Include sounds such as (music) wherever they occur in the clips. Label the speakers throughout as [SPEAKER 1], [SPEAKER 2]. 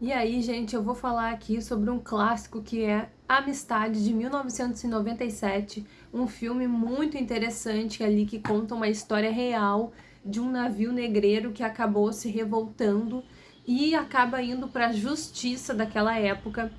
[SPEAKER 1] E aí, gente, eu vou falar aqui sobre um clássico que é Amistade, de 1997, um filme muito interessante ali que conta uma história real de um navio negreiro que acabou se revoltando e acaba indo para a justiça daquela época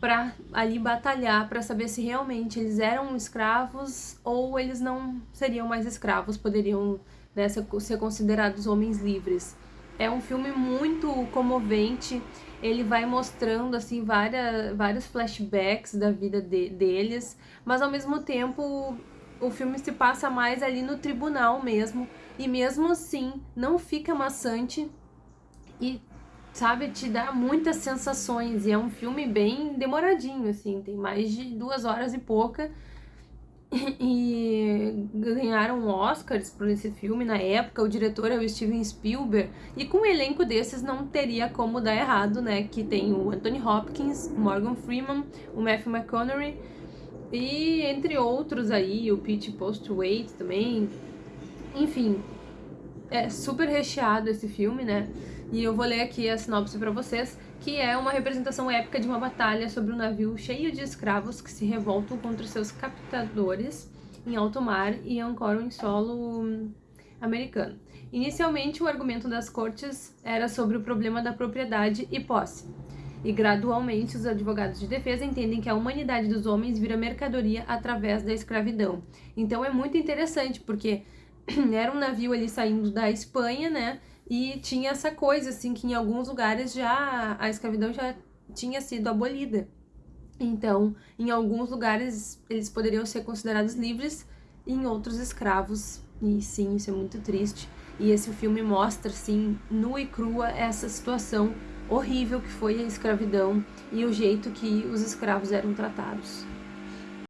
[SPEAKER 1] para ali batalhar para saber se realmente eles eram escravos ou eles não seriam mais escravos, poderiam né, ser considerados homens livres. É um filme muito comovente, ele vai mostrando assim várias, vários flashbacks da vida de, deles, mas ao mesmo tempo o filme se passa mais ali no tribunal mesmo, e mesmo assim não fica maçante e sabe, te dá muitas sensações, e é um filme bem demoradinho, assim, tem mais de duas horas e pouca, (laughs) e ganharam Oscars por esse filme na época, o diretor é o Steven Spielberg, e com um elenco desses não teria como dar errado, né, que tem o Anthony Hopkins, Morgan Freeman, o Matthew McConaughey, e entre outros aí, o Pete Postwaite também, enfim, é super recheado esse filme, né, e eu vou ler aqui a sinopse para vocês, que é uma representação épica de uma batalha sobre um navio cheio de escravos que se revoltam contra seus captadores em alto mar e ancoram em solo hum, americano. Inicialmente, o argumento das cortes era sobre o problema da propriedade e posse, e gradualmente os advogados de defesa entendem que a humanidade dos homens vira mercadoria através da escravidão. Então é muito interessante, porque (clears throat) era um navio ali saindo da Espanha, né, e tinha essa coisa, assim, que em alguns lugares já a escravidão já tinha sido abolida. Então, em alguns lugares eles poderiam ser considerados livres em outros escravos. E sim, isso é muito triste. E esse filme mostra, assim, nua e crua essa situação horrível que foi a escravidão e o jeito que os escravos eram tratados.